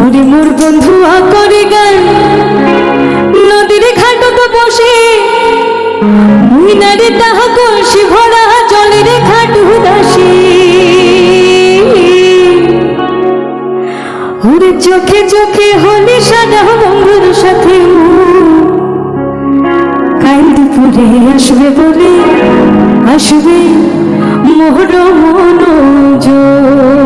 ওরে মুর বন্ধু করে গান। নদীর ঘাটত বসে। মুইনারে তাহা কলসি ভরা জলেরে ঘাট উদাসী। ওরে চোখে চোখে হলে সাদা বন্ধুর সাথে কাল দুপুরে আসবে বলে, আসবে মোহর মনোযোগ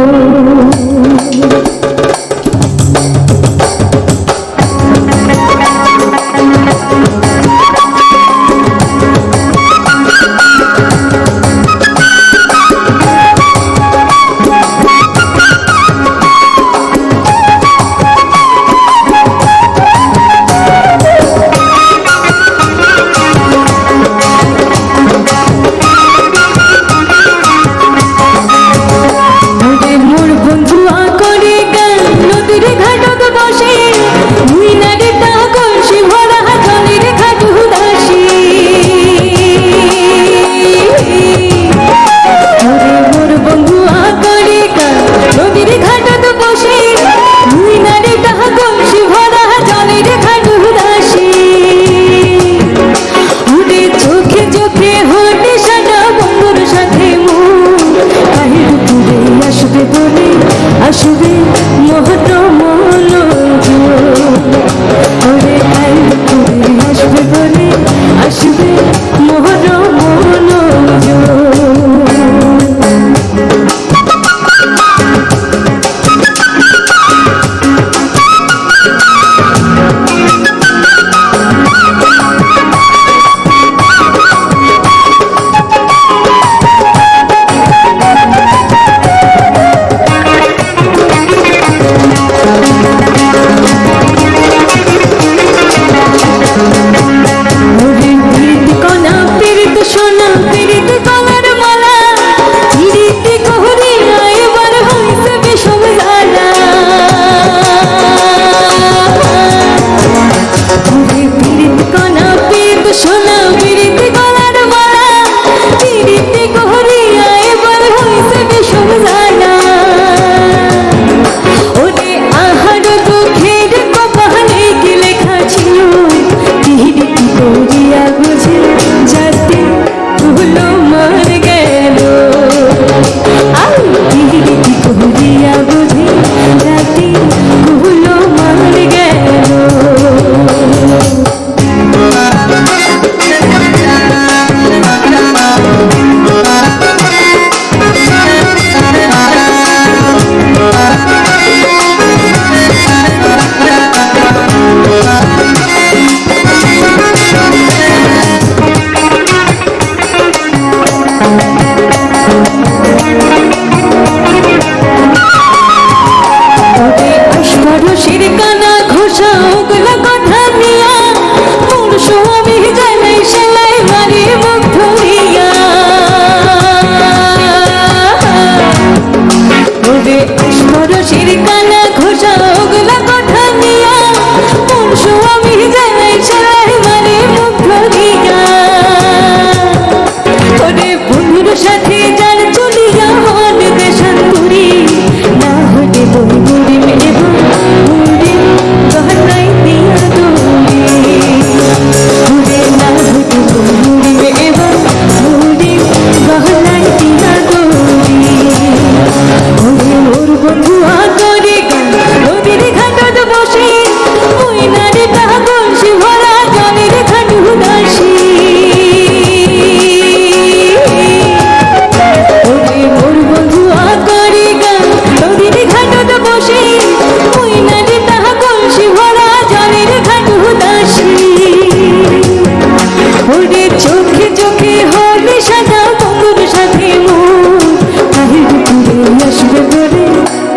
ভরে চোখে চোখে হবে সাদা বন্ধুর সাথে মন তাহির ঘুরে আসবে বলে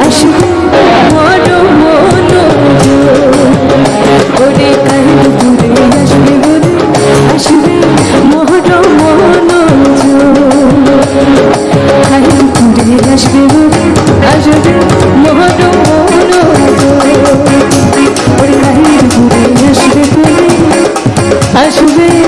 আসবে মন মন ওরে তাহির ঘুরে আসবে বলে আসবে মন মন তাহির ঘুরে আসবে বলে আসবে মন মন ওরে তাহির ঘুরে আসবে বলে আসবে